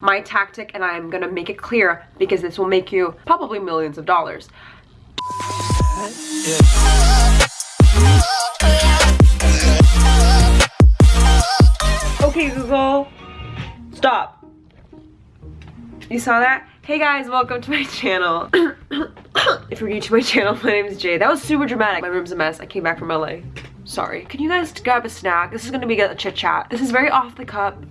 my tactic and I'm gonna make it clear because this will make you probably millions of dollars. Okay, Google, stop. You saw that? Hey guys, welcome to my channel. if you're new to my channel, my name is Jade. That was super dramatic. My room's a mess. I came back from LA. Sorry. Can you guys grab a snack? This is gonna be a chit chat. This is very off the cup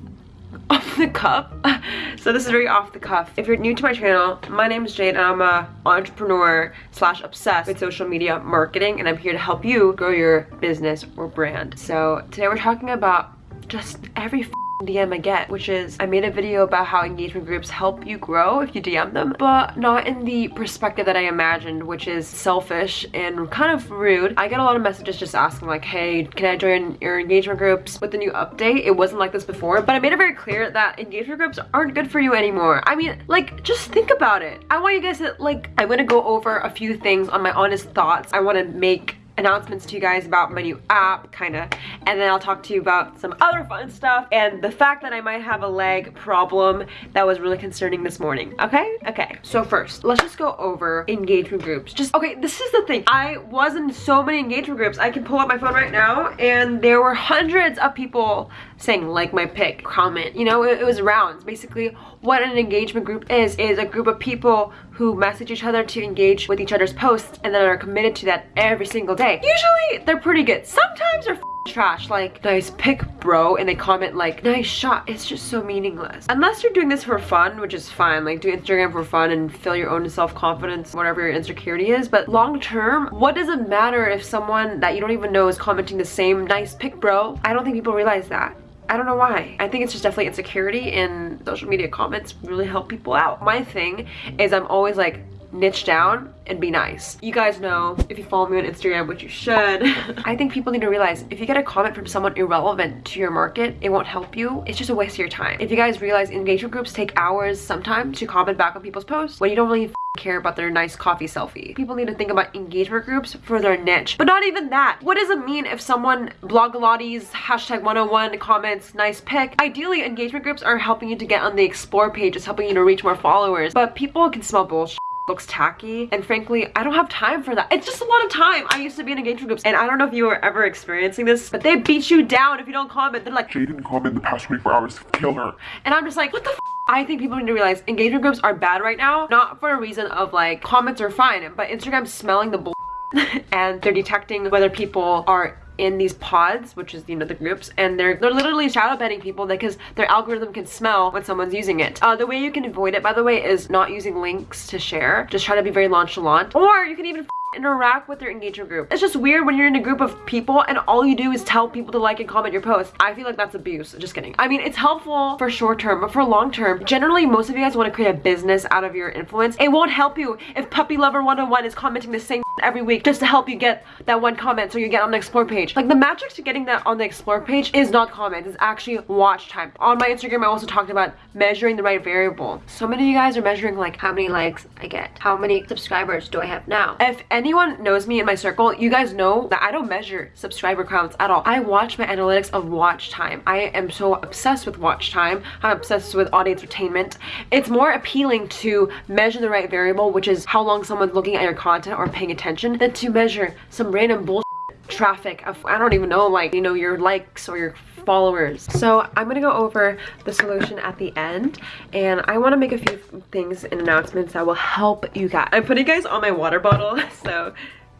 off the cuff. So this is very off the cuff. If you're new to my channel my name is jade and i'm a entrepreneur slash obsessed with social media marketing and i'm here to help you grow your business or brand. So today we're talking about just every DM again, which is I made a video about how engagement groups help you grow if you DM them, but not in the perspective that I imagined, which is selfish and kind of rude. I get a lot of messages just asking like, hey, can I join your engagement groups with the new update? It wasn't like this before, but I made it very clear that engagement groups aren't good for you anymore. I mean, like, just think about it. I want you guys to, like, I'm gonna go over a few things on my honest thoughts. I wanna make announcements to you guys about my new app, kinda, and then I'll talk to you about some other fun stuff and the fact that I might have a leg problem that was really concerning this morning, okay? Okay, so first, let's just go over engagement groups. Just, okay, this is the thing. I was in so many engagement groups. I can pull up my phone right now and there were hundreds of people saying like my pic, comment, you know, it, it was rounds. Basically, what an engagement group is, is a group of people who message each other to engage with each other's posts and then are committed to that every single day. Usually, they're pretty good. Sometimes they're trash like nice pic bro and they comment like nice shot it's just so meaningless unless you're doing this for fun which is fine like do instagram for fun and fill your own self-confidence whatever your insecurity is but long term what does it matter if someone that you don't even know is commenting the same nice pic bro i don't think people realize that I don't know why. I think it's just definitely insecurity and social media comments really help people out. My thing is I'm always like niche down and be nice. You guys know, if you follow me on Instagram, which you should, I think people need to realize if you get a comment from someone irrelevant to your market, it won't help you. It's just a waste of your time. If you guys realize engagement groups take hours sometimes to comment back on people's posts, when you don't really care about their nice coffee selfie. People need to think about engagement groups for their niche. But not even that. What does it mean if someone blogilates hashtag 101 comments nice pic? Ideally, engagement groups are helping you to get on the explore page. It's helping you to reach more followers. But people can smell bullshit looks tacky and frankly I don't have time for that. It's just a lot of time. I used to be in engagement groups and I don't know if you were ever experiencing this but they beat you down if you don't comment. They're like Jade didn't comment in the past 24 hours kill her. And I'm just like what the I think people need to realize engagement groups are bad right now not for a reason of like comments are fine but Instagram's smelling the bull and they're detecting whether people are in these pods, which is, you know, the groups, and they're they're literally shadow banning people because their algorithm can smell when someone's using it. Uh, the way you can avoid it, by the way, is not using links to share. Just try to be very nonchalant. Or you can even interact with your engagement group. It's just weird when you're in a group of people and all you do is tell people to like and comment your post. I feel like that's abuse. Just kidding. I mean, it's helpful for short term, but for long term, generally most of you guys want to create a business out of your influence. It won't help you if Puppy Lover 101 is commenting the same every week just to help you get that one comment so you get on the explore page. Like the magic to getting that on the explore page is not comments, it's actually watch time. On my Instagram, I also talked about measuring the right variable. So many of you guys are measuring like how many likes I get, how many subscribers do I have now. If anyone knows me in my circle, you guys know that I don't measure subscriber counts at all. I watch my analytics of watch time. I am so obsessed with watch time. I'm obsessed with audience retainment. It's more appealing to measure the right variable, which is how long someone's looking at your content or paying attention, than to measure some random bullshit traffic of I don't even know like you know your likes or your followers. So I'm gonna go over the solution at the end and I want to make a few things and announcements that will help you guys. I'm putting guys on my water bottle so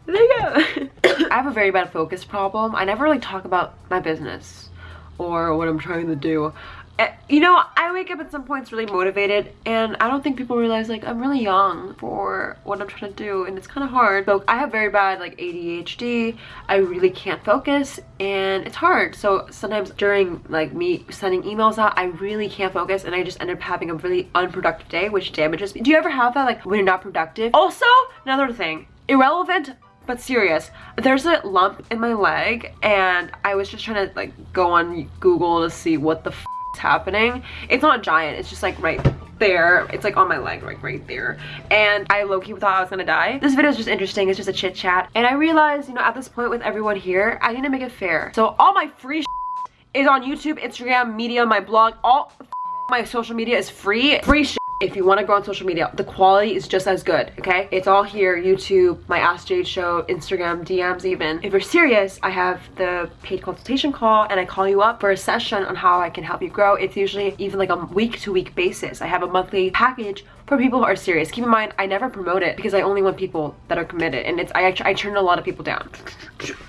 there you go. I have a very bad focus problem. I never really talk about my business or what I'm trying to do Eh, you know i wake up at some points really motivated and i don't think people realize like i'm really young for what i'm trying to do and it's kind of hard. So i have very bad like adhd i really can't focus and it's hard. So sometimes during like me sending emails out i really can't focus and i just end up having a really unproductive day which damages me. Do you ever have that like when you're not productive? Also another thing irrelevant but serious. There's a lump in my leg and i was just trying to like go on google to see what the happening. It's not giant, it's just like right there. It's like on my leg, like right there. And I low-key thought I was gonna die. This video is just interesting, it's just a chit chat. And I realized, you know, at this point with everyone here, I need to make it fair. So all my free is on YouTube, Instagram, media, my blog, all my social media is free. Free if you want to grow on social media the quality is just as good okay? It's all here youtube my ask jade show instagram dms even. If you're serious i have the paid consultation call and i call you up for a session on how i can help you grow. It's usually even like a week to week basis. I have a monthly package for people who are serious. Keep in mind i never promote it because i only want people that are committed and it's i actually i turn a lot of people down.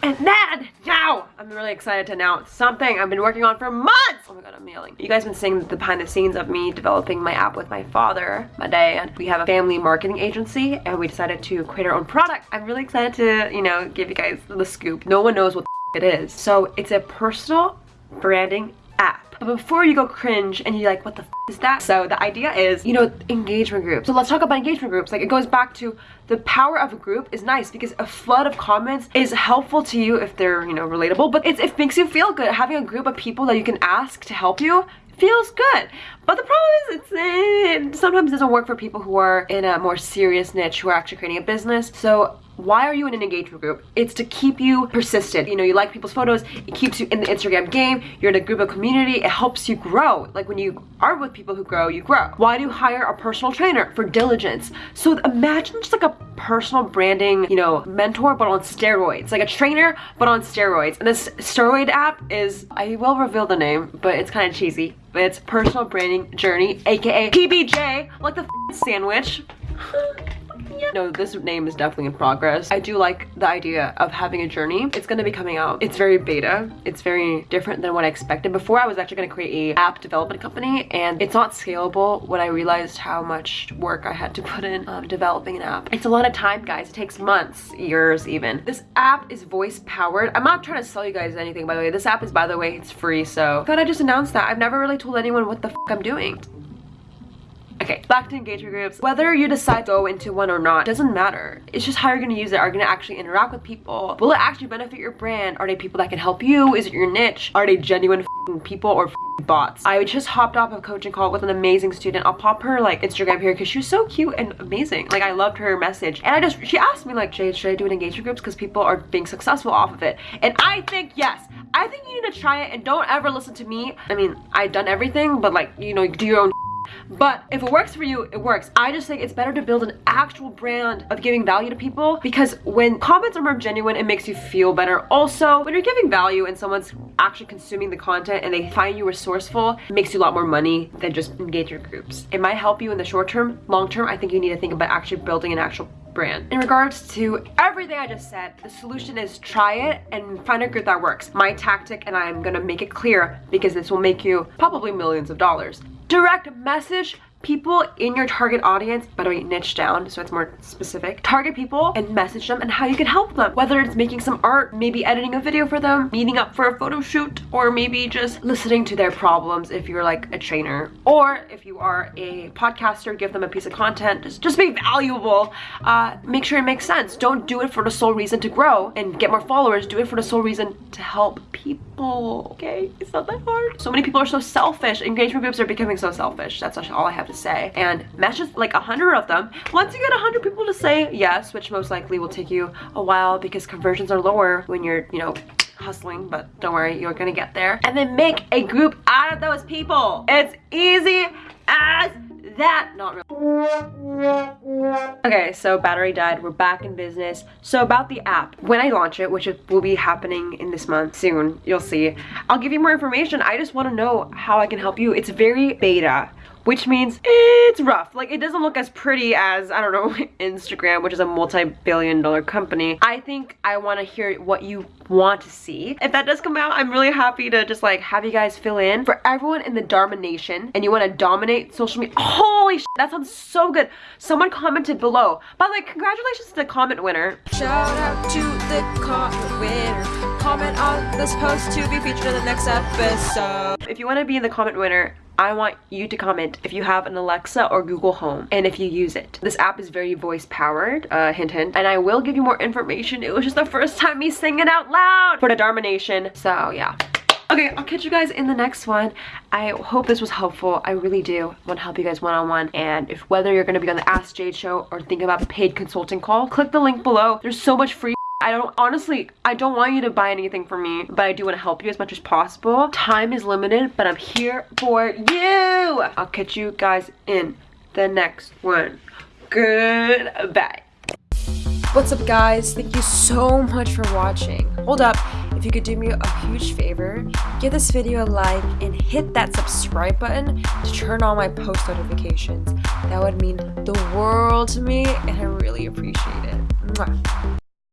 And then now i'm really excited to announce something i've been working on for months! Oh my god i'm yelling. You guys been seeing the behind the scenes of me developing my app with my father, my dad. We have a family marketing agency and we decided to create our own product. I'm really excited to, you know, give you guys the scoop. No one knows what it is. So it's a personal branding app. But before you go cringe and you're like, what the is that? So the idea is, you know, engagement groups. So let's talk about engagement groups. Like it goes back to the power of a group is nice because a flood of comments is helpful to you if they're, you know, relatable, but it's, it makes you feel good. Having a group of people that you can ask to help you feels good. But the problem is it sometimes doesn't work for people who are in a more serious niche who are actually creating a business. So why are you in an engagement group? It's to keep you persistent. You know, you like people's photos, it keeps you in the Instagram game, you're in a group of community, it helps you grow. Like when you are with people who grow, you grow. Why do you hire a personal trainer? For diligence. So imagine just like a personal branding, you know, mentor, but on steroids. Like a trainer, but on steroids. And this steroid app is, I will reveal the name, but it's kind of cheesy. But it's personal branding journey, aka PBJ, like the sandwich. No, this name is definitely in progress. I do like the idea of having a journey. It's gonna be coming out. It's very beta. It's very different than what I expected. Before I was actually gonna create a app development company and it's not scalable when I realized how much work I had to put in um, developing an app. It's a lot of time, guys. It takes months, years even. This app is voice powered. I'm not trying to sell you guys anything, by the way. This app is, by the way, it's free, so I thought I just announced that. I've never really told anyone what the I'm doing. Okay, back to engagement groups. Whether you decide to go into one or not doesn't matter. It's just how you're gonna use it. Are you gonna actually interact with people? Will it actually benefit your brand? Are they people that can help you? Is it your niche? Are they genuine people or bots? I just hopped off a coaching call with an amazing student. I'll pop her like Instagram here because she was so cute and amazing. Like I loved her message. And I just, she asked me like, Jade, should I do an engagement groups? Because people are being successful off of it. And I think yes. I think you need to try it and don't ever listen to me. I mean, I've done everything, but like, you know, do your own but if it works for you, it works. I just think it's better to build an actual brand of giving value to people because when comments are more genuine, it makes you feel better. Also, when you're giving value and someone's actually consuming the content and they find you resourceful, it makes you a lot more money than just engagement groups. It might help you in the short term. Long term, I think you need to think about actually building an actual brand. In regards to everything I just said, the solution is try it and find a group that works. My tactic, and I'm gonna make it clear because this will make you probably millions of dollars direct message people in your target audience, by the way, niche down so it's more specific, target people and message them and how you can help them. Whether it's making some art, maybe editing a video for them, meeting up for a photo shoot, or maybe just listening to their problems if you're like a trainer. Or if you are a podcaster, give them a piece of content, just, just be valuable. Uh, make sure it makes sense. Don't do it for the sole reason to grow and get more followers. Do it for the sole reason to help people, okay? It's not that hard. So many people are so selfish. Engagement groups are becoming so selfish. That's all I have to say. And message like a hundred of them. Once you get a hundred people to say yes which most likely will take you a while because conversions are lower when you're you know hustling but don't worry you're gonna get there. And then make a group out of those people. It's easy as that. Not really okay so battery died. We're back in business. So about the app. When i launch it which will be happening in this month soon you'll see i'll give you more information. I just want to know how i can help you. It's very beta which means it's rough. Like it doesn't look as pretty as, I don't know, Instagram, which is a multi-billion dollar company. I think I wanna hear what you want to see. If that does come out, I'm really happy to just like have you guys fill in. For everyone in the Dharma Nation and you wanna dominate social media, holy shit, that sounds so good. Someone commented below. By the way, congratulations to the comment winner. Shout out to the comment winner. Comment on this post to be featured in the next episode. If you wanna be in the comment winner, I want you to comment if you have an Alexa or Google Home and if you use it. This app is very voice powered, uh, hint hint, and I will give you more information. It was just the first time me singing out loud for the Dharma Nation. So yeah. Okay, I'll catch you guys in the next one. I hope this was helpful. I really do want to help you guys one-on-one. -on -one. And if whether you're going to be on the Ask Jade show or think about a paid consulting call, click the link below. There's so much free I don't honestly, I don't want you to buy anything for me, but I do want to help you as much as possible. Time is limited, but I'm here for you. I'll catch you guys in the next one. Goodbye. What's up guys? Thank you so much for watching. Hold up, if you could do me a huge favor, give this video a like and hit that subscribe button to turn on my post notifications. That would mean the world to me and I really appreciate it. Mwah.